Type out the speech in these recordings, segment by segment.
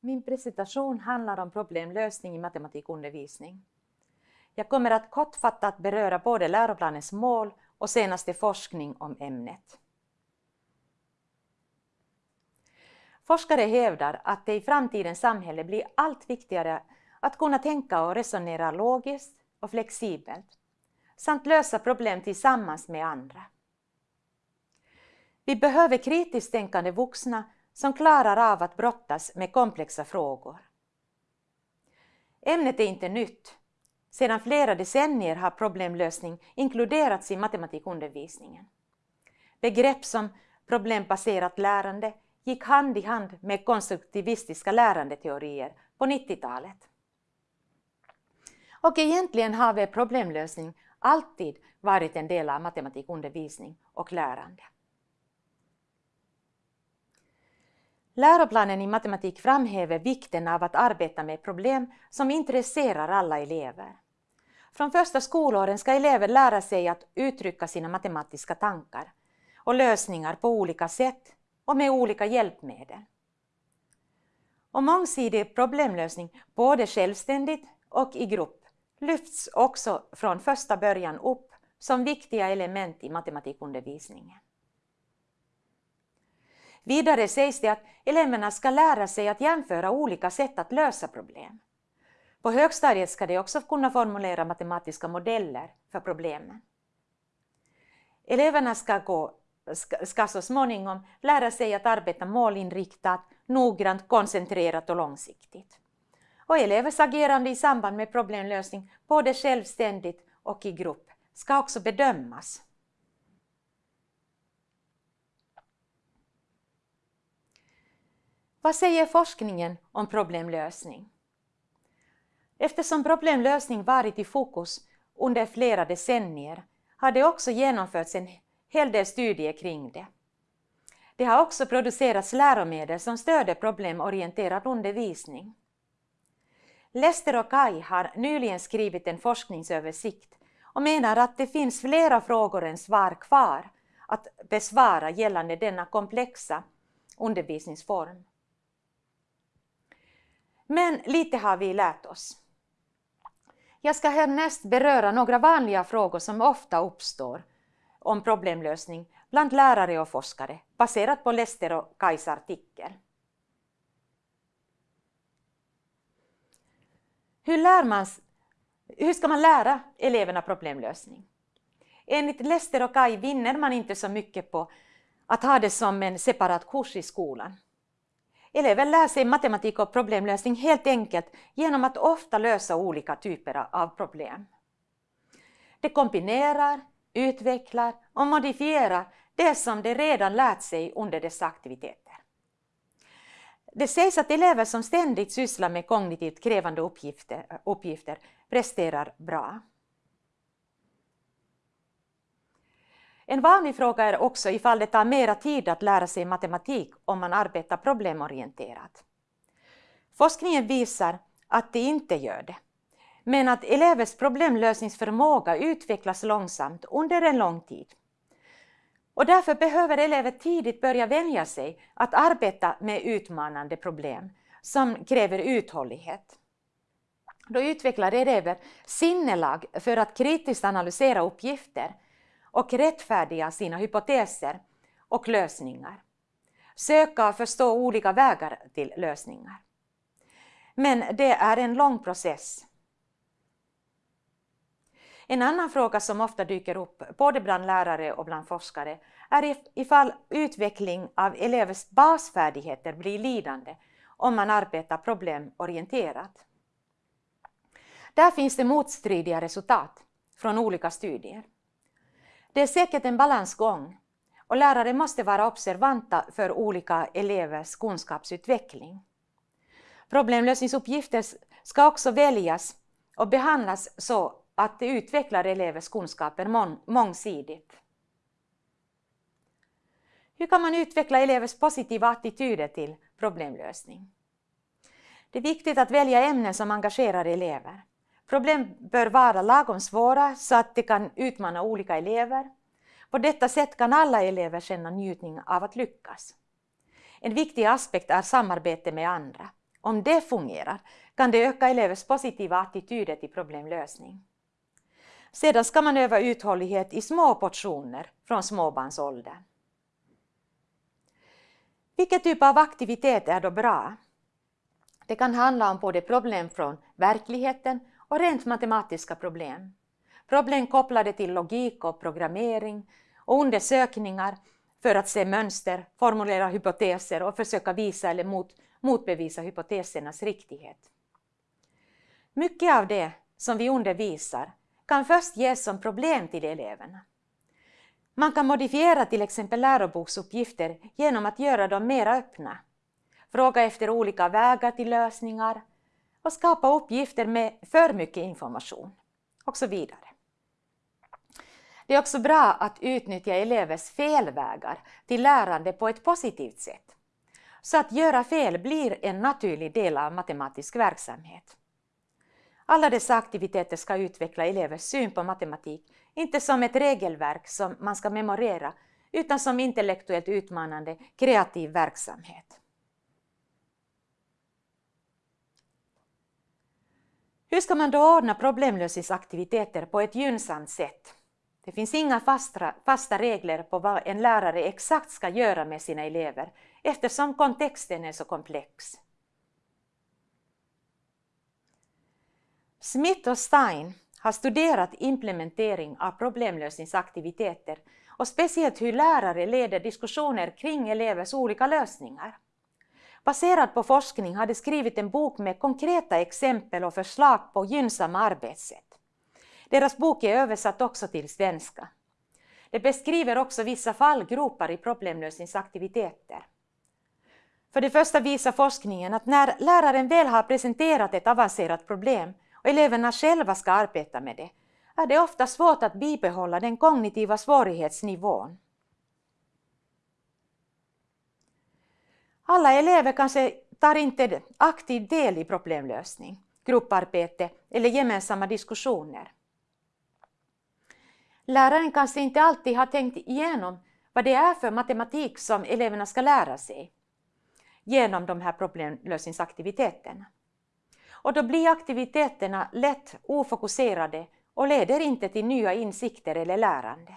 Min presentation handlar om problemlösning i matematikundervisning. Jag kommer att kortfattat beröra både läroplanens mål och senaste forskning om ämnet. Forskare hävdar att det i framtidens samhälle blir allt viktigare att kunna tänka och resonera logiskt och flexibelt samt lösa problem tillsammans med andra. Vi behöver kritiskt tänkande vuxna som klarar av att brottas med komplexa frågor. Ämnet är inte nytt. Sedan flera decennier har problemlösning inkluderats i matematikundervisningen. Begrepp som problembaserat lärande gick hand i hand med konstruktivistiska lärandeteorier på 90-talet. Och egentligen har väl problemlösning alltid varit en del av matematikundervisning och lärande. Läroplanen i matematik framhäver vikten av att arbeta med problem som intresserar alla elever. Från första skolåren ska elever lära sig att uttrycka sina matematiska tankar och lösningar på olika sätt och med olika hjälpmedel. Och mångsidig problemlösning, både självständigt och i grupp, lyfts också från första början upp som viktiga element i matematikundervisningen. Vidare sägs det att eleverna ska lära sig att jämföra olika sätt att lösa problem. På högstadiet ska de också kunna formulera matematiska modeller för problemen. Eleverna ska, gå, ska, ska så småningom lära sig att arbeta målinriktat, noggrant, koncentrerat och långsiktigt. Och elevers agerande i samband med problemlösning, både självständigt och i grupp, ska också bedömas. Vad säger forskningen om problemlösning? Eftersom problemlösning varit i fokus under flera decennier har det också genomförts en hel del studier kring det. Det har också producerats läromedel som stöder problemorienterad undervisning. Lester och Kai har nyligen skrivit en forskningsöversikt och menar att det finns flera frågor än svar kvar att besvara gällande denna komplexa undervisningsform. Men lite har vi lärt oss. Jag ska härnäst beröra några vanliga frågor som ofta uppstår om problemlösning bland lärare och forskare baserat på Lester och Kajs artikel. Hur, lär man, hur ska man lära eleverna problemlösning? Enligt Lester och Kaj vinner man inte så mycket på att ha det som en separat kurs i skolan. Elever lär sig matematik och problemlösning helt enkelt genom att ofta lösa olika typer av problem. De kombinerar, utvecklar och modifierar det som de redan lärt sig under dessa aktiviteter. Det sägs att elever som ständigt sysslar med kognitivt krävande uppgifter, uppgifter presterar bra. En vanlig fråga är också ifall det tar mera tid att lära sig matematik om man arbetar problemorienterat. Forskningen visar att det inte gör det, men att elevers problemlösningsförmåga utvecklas långsamt under en lång tid. Och därför behöver elever tidigt börja vänja sig att arbeta med utmanande problem som kräver uthållighet. Då utvecklar elever sinnelag för att kritiskt analysera uppgifter och rättfärdiga sina hypoteser och lösningar. Söka och förstå olika vägar till lösningar. Men det är en lång process. En annan fråga som ofta dyker upp, både bland lärare och bland forskare, är ifall utveckling av elevers basfärdigheter blir lidande om man arbetar problemorienterat. Där finns det motstridiga resultat från olika studier. Det är säkert en balansgång och lärare måste vara observanta för olika elevers kunskapsutveckling. Problemlösningsuppgifter ska också väljas och behandlas så att det utvecklar elevers kunskaper mångsidigt. Hur kan man utveckla elevers positiva attityder till problemlösning? Det är viktigt att välja ämnen som engagerar elever. Problem bör vara lagom svåra så att de kan utmana olika elever. På detta sätt kan alla elever känna njutning av att lyckas. En viktig aspekt är samarbete med andra, Om det fungerar kan det öka elevers positiva attityder till problemlösning. Sedan ska man öva uthållighet i små portioner från småbarnsåldern. Vilken typ av aktivitet är då bra? Det kan handla om både problem från verkligheten och rent matematiska problem. Problem kopplade till logik och programmering och undersökningar för att se mönster, formulera hypoteser och försöka visa eller mot, motbevisa hypotesernas riktighet. Mycket av det som vi undervisar kan först ges som problem till eleverna. Man kan modifiera till exempel läroboksuppgifter genom att göra dem mer öppna, fråga efter olika vägar till lösningar och skapa uppgifter med för mycket information och så vidare. Det är också bra att utnyttja elevers felvägar till lärande på ett positivt sätt. Så att göra fel blir en naturlig del av matematisk verksamhet. Alla dessa aktiviteter ska utveckla elevers syn på matematik, inte som ett regelverk som man ska memorera, utan som intellektuellt utmanande, kreativ verksamhet. Hur ska man då ordna problemlösningsaktiviteter på ett gynnsamt sätt? Det finns inga fasta, fasta regler på vad en lärare exakt ska göra med sina elever eftersom kontexten är så komplex. Smith och Stein har studerat implementering av problemlösningsaktiviteter och speciellt hur lärare leder diskussioner kring elevers olika lösningar. Baserat på forskning har de skrivit en bok med konkreta exempel och förslag på gynnsamma arbetssätt. Deras bok är översatt också till svenska. Det beskriver också vissa fallgropar i problemlösningsaktiviteter. För det första visar forskningen att när läraren väl har presenterat ett avancerat problem och eleverna själva ska arbeta med det, är det ofta svårt att bibehålla den kognitiva svårighetsnivån. Alla elever kanske tar inte aktiv del i problemlösning, grupparbete eller gemensamma diskussioner. Läraren kanske inte alltid har tänkt igenom vad det är för matematik som eleverna ska lära sig genom de här problemlösningsaktiviteterna. Och då blir aktiviteterna lätt ofokuserade och leder inte till nya insikter eller lärande.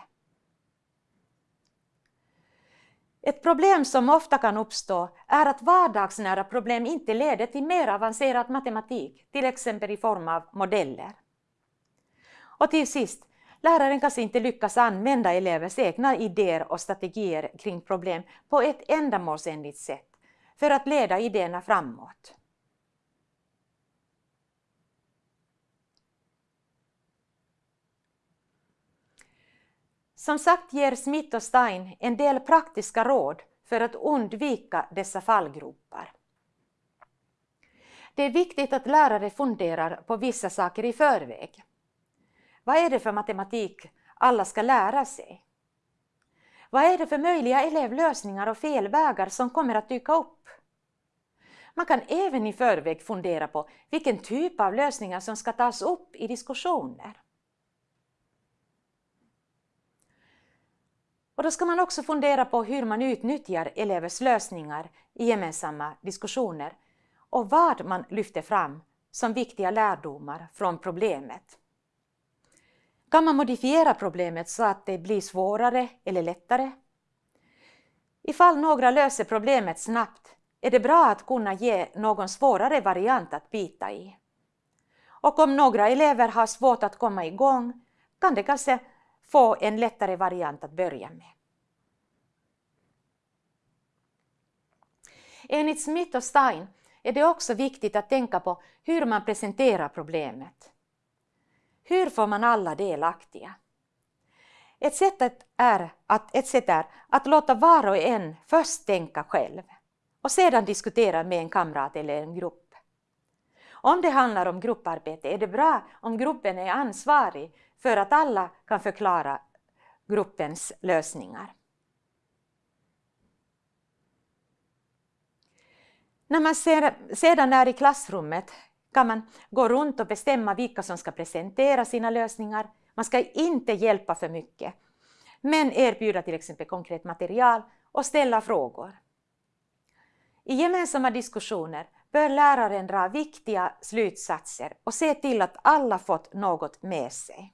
Ett problem som ofta kan uppstå är att vardagsnära problem inte leder till mer avancerad matematik, till exempel i form av modeller. Och till sist, Läraren kanske inte lyckas använda elevers egna idéer och strategier kring problem på ett ändamålsenligt sätt för att leda idéerna framåt. Som sagt ger Smith och Stein en del praktiska råd för att undvika dessa fallgropar. Det är viktigt att lärare funderar på vissa saker i förväg. Vad är det för matematik alla ska lära sig? Vad är det för möjliga elevlösningar och felvägar som kommer att dyka upp? Man kan även i förväg fundera på vilken typ av lösningar som ska tas upp i diskussioner. Och då ska man också fundera på hur man utnyttjar elevers lösningar i gemensamma diskussioner och vad man lyfter fram som viktiga lärdomar från problemet. Kan man modifiera problemet så att det blir svårare eller lättare? Ifall några löser problemet snabbt är det bra att kunna ge någon svårare variant att bita i. Och om några elever har svårt att komma igång kan det kanske få en lättare variant att börja med. Enligt Smith och Stein är det också viktigt att tänka på hur man presenterar problemet. Hur får man alla delaktiga? Ett sätt, är att, ett sätt är att låta var och en först tänka själv och sedan diskutera med en kamrat eller en grupp. Om det handlar om grupparbete är det bra om gruppen är ansvarig för att alla kan förklara gruppens lösningar. När man sedan är i klassrummet kan man gå runt och bestämma vilka som ska presentera sina lösningar. Man ska inte hjälpa för mycket, men erbjuda till exempel konkret material och ställa frågor. I gemensamma diskussioner bör läraren dra viktiga slutsatser och se till att alla fått något med sig.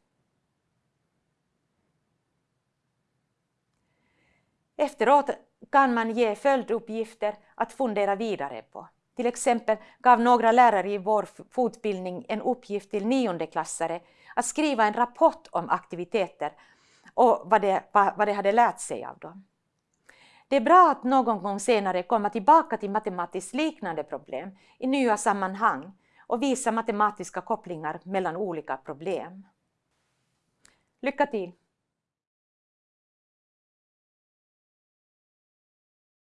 Efteråt kan man ge följduppgifter att fundera vidare på. Till exempel gav några lärare i vår fortbildning en uppgift till niondeklassare att skriva en rapport om aktiviteter och vad de, vad de hade lärt sig av dem. Det är bra att någon gång senare komma tillbaka till matematiskt liknande problem i nya sammanhang och visa matematiska kopplingar mellan olika problem. Lycka till!